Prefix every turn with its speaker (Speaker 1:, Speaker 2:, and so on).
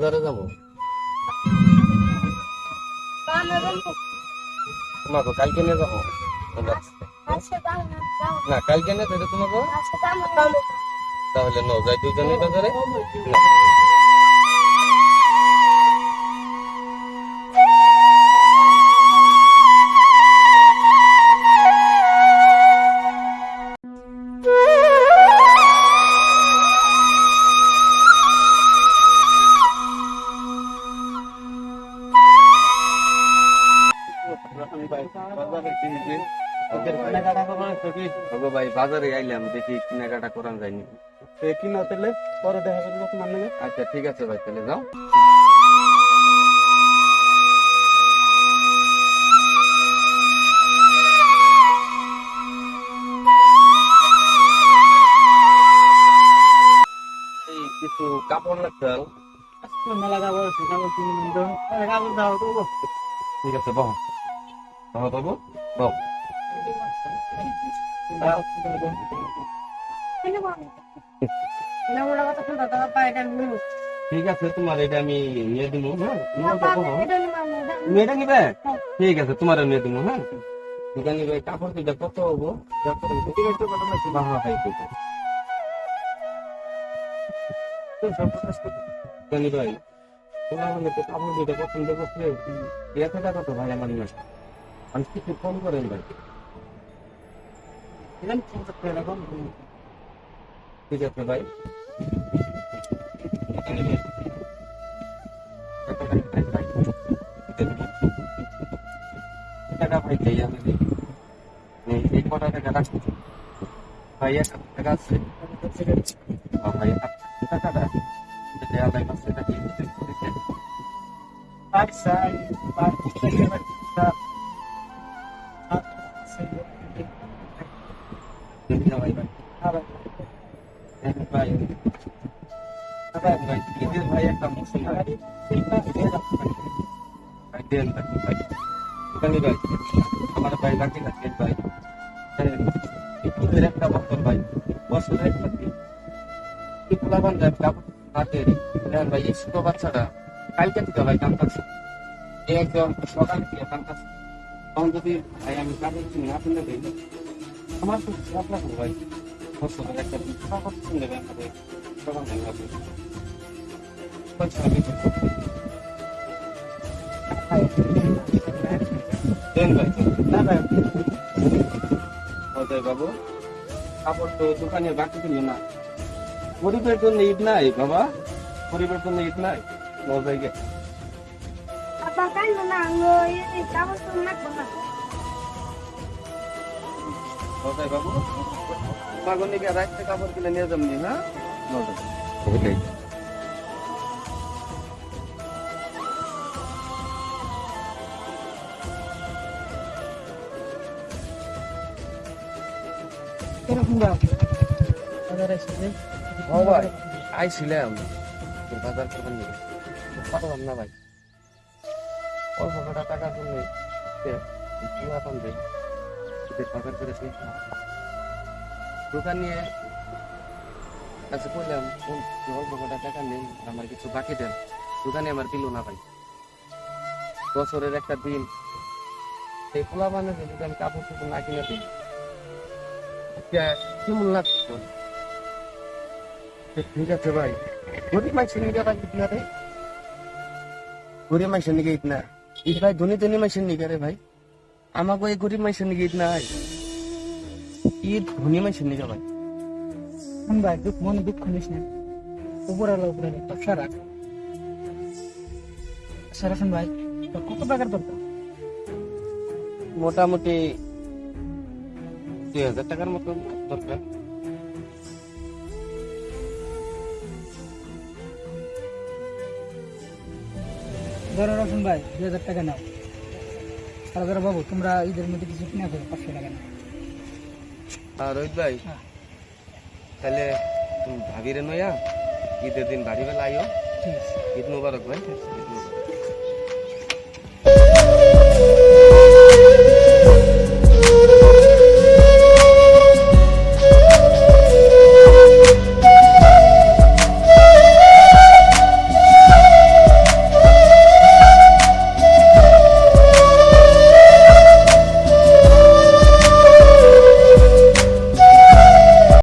Speaker 1: বাজারে যাব? না তো কালকে নিয়ে যাব। না, কালকে নিয়ে যেতে তোমাকে? তাহলে ন যাই দুজনে বাজারে। না। ওগো ভাই বাজারে আইলাম দেখি কেনাকাটা করান যায়নি।
Speaker 2: কি না তাহলে পরে দেখা করব তোমার নামে
Speaker 1: আচ্ছা ঠিক আছে ভাই তাহলে যাও। কিছু কাপড় লাগছে
Speaker 2: মেলা কাপড় কিনে দাও
Speaker 1: ঠিক আছে বাবু
Speaker 2: দাও।
Speaker 1: ঠিক আছে, তোমার এটা আমি নিয়ে দিব হ্যাঁ? নিয়ে হ্যাঁ। নিবে? ঠিক আছে তোমার নিয়ে দিব হ্যাঁ? দোকানি ভাই কাপড় দুটা কত হব? কত বাবা ভাই দোকানি মানে কাপড় দুটা পছন্দ করছে এত টাকা তো ভাই আমার না। আমি কিছু কম করেন ভাই
Speaker 2: দিলাম পঞ্চাশ টাকা রাখো।
Speaker 1: ঠিক আছে ভাই দোকানি ভাই টাকা ভাই চাই আমি এই এই কটা টাকা রাখছি ভাই এক টাকা আছে আর ভাই এক টাকাটা এটা আলাই মাসে নাকি
Speaker 2: পাঁচ সাই, পাঁচ টাকা
Speaker 1: ভাই ভাই ভাই ভাই ভাই ঈদের ভাই একটা মুসলিম ভাই ভাই দেন ভাই ভাই ভাই আমার ভাই লাকি লাকি ভাই ঈদের একটা বছর ভাই বছরের একটা দিন কি যায় কাপড় হাতে দেন ভাই এই ছোট বাচ্চাটা কালকে থেকে ভাই কাম কাছে একদম সকাল থেকে কাম কাছে তখন যদি ভাই আমি কাপড় কিনে আপনি দিই আমার তো খারাপ লাগবে ভাই বছরের একটা দিন কাপড় কিনে আমাদের তখন ভাই লাগবে। আমি
Speaker 2: না
Speaker 1: বাবু, কাপড় তো দোকানে বাকি দিল না। গরিবের জন্য ঈদ নাই বাবা, গরিবের জন্য ঈদ নাই। অজয় গে অজয় বাবু তোমার নিকে রাখতে কাপড় কিনে নিয়ে যাবনি হ্যাঁ? ওটাই ভাই আইছিলাম। তোর বাজার করবেন পাঠালাম না ভাই। অল্প কটা টাকার জন্য পান দেয় ঈদের বাজার করে শেষ না। দোকান নিয়ে কাছে করলাম অল্প কটা টাকা নেই, আমার কিছু বাকি দেন। দোকানে আমার দিল না ভাই বছরের একটা দিন, সেই খোলা বানাতে যদি আমি কাপড় চোপড় না কিনে দিই। কেমন লাগতো ঠিক আছে ভাই। গরিব মানুষের নিকে ভাই ইতনা রে। গরিব মানুষের নিকে ইতনা ঈদ ভাই, ধনী ধনী মানুষের নিকে রে ভাই। আমাকে এই গরিব মানুষের নিকে ঈদ হয় ঈদ ধনী মানুষের ভাই
Speaker 2: শোন ভাই, দুঃখ মনে দুঃখ নিস না। উপরে আলো উপরে ব্যবসা রাখ। সারা শোন ভাই তোর কত টাকার দরকার?
Speaker 1: মোটামুটি দুই হাজার টাকার মতো দরকার।
Speaker 2: ধরো রসুন ভাই দুই হাজার টাকা নাও। আর ধরো বাবু তোমরা ঈদের মধ্যে কিছু কিনা করো পাঁচশো টাকা নাও
Speaker 1: আর রোহিত ভাই
Speaker 2: হ্যাঁ।
Speaker 1: তাহলে তুমি ভাবিরে নয়া ঈদের দিন বাড়ি বেলা আইও ঈদ মুবারক ভাই। ঈদ মুবারক।